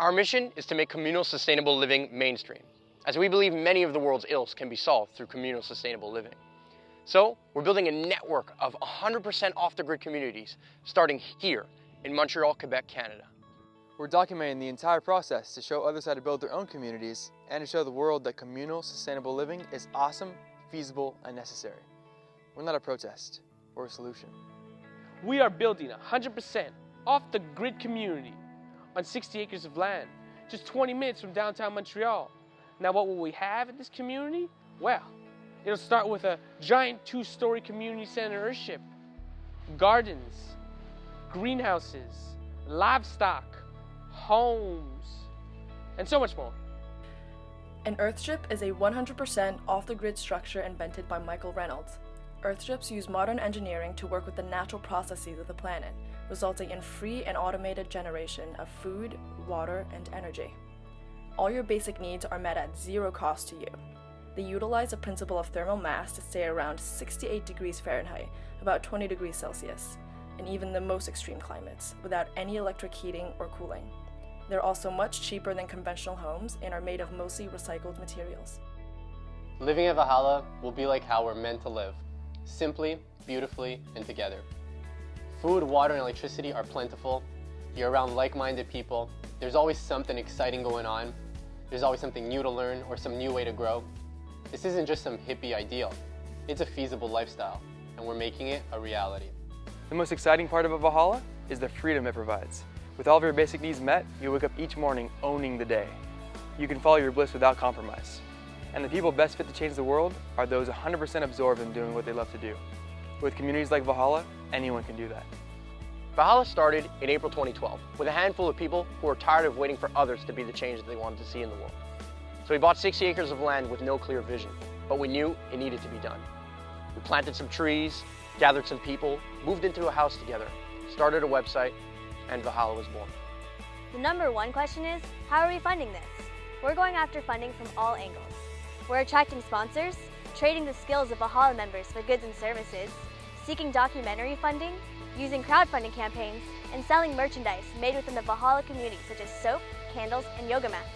Our mission is to make communal sustainable living mainstream, as we believe many of the world's ills can be solved through communal sustainable living. So, we're building a network of 100% off-the-grid communities, starting here in Montreal, Quebec, Canada. We're documenting the entire process to show others how to build their own communities and to show the world that communal sustainable living is awesome, feasible, and necessary. We're not a protest, we're a solution. We are building a 100% off-the-grid community on 60 acres of land, just 20 minutes from downtown Montreal. Now what will we have in this community? Well, it'll start with a giant two-story community center earthship, gardens, greenhouses, livestock, homes, and so much more. An Earthship is a 100% off-the-grid structure invented by Michael Reynolds. Earthships use modern engineering to work with the natural processes of the planet, resulting in free and automated generation of food, water, and energy. All your basic needs are met at zero cost to you. They utilize the principle of thermal mass to stay around 68 degrees Fahrenheit, about 20 degrees Celsius, in even the most extreme climates, without any electric heating or cooling. They're also much cheaper than conventional homes and are made of mostly recycled materials. Living at Valhalla will be like how we're meant to live, simply, beautifully, and together. Food, water, and electricity are plentiful. You're around like-minded people. There's always something exciting going on. There's always something new to learn or some new way to grow. This isn't just some hippie ideal. It's a feasible lifestyle, and we're making it a reality. The most exciting part of a Valhalla is the freedom it provides. With all of your basic needs met, you wake up each morning owning the day. You can follow your bliss without compromise. And the people best fit to change the world are those 100% absorbed in doing what they love to do. With communities like Valhalla, anyone can do that. Valhalla started in April 2012 with a handful of people who were tired of waiting for others to be the change that they wanted to see in the world. So we bought 60 acres of land with no clear vision, but we knew it needed to be done. We planted some trees, gathered some people, moved into a house together, started a website, and Valhalla was born. The number one question is, how are we funding this? We're going after funding from all angles. We're attracting sponsors, trading the skills of Valhalla members for goods and services, seeking documentary funding, using crowdfunding campaigns, and selling merchandise made within the Valhalla community such as soap, candles, and yoga mats.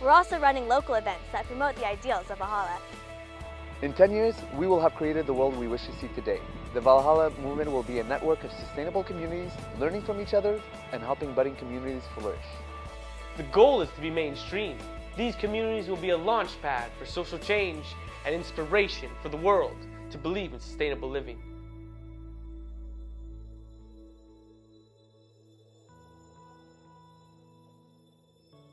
We're also running local events that promote the ideals of Valhalla. In 10 years, we will have created the world we wish to see today. The Valhalla movement will be a network of sustainable communities, learning from each other, and helping budding communities flourish. The goal is to be mainstream. These communities will be a launch pad for social change and inspiration for the world to believe in sustainable living.